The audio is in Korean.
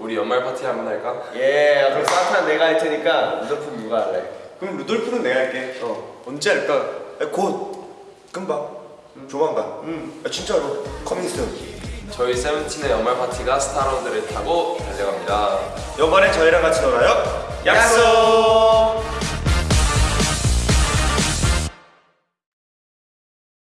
우리 연말 파티 한번 할까? 예, 그럼 산타는 내가 할 테니까 루돌프 누가 할래? 그럼 루돌프는 내가 할게. 어. 언제 할까? 곧. 금방. 음. 조만간. 음. 아, 진짜로. Coming soon 저희 세븐틴의 연말 파티가 Star Road를 타고 달려갑니다. 이번엔 저희랑 같이 놀아요.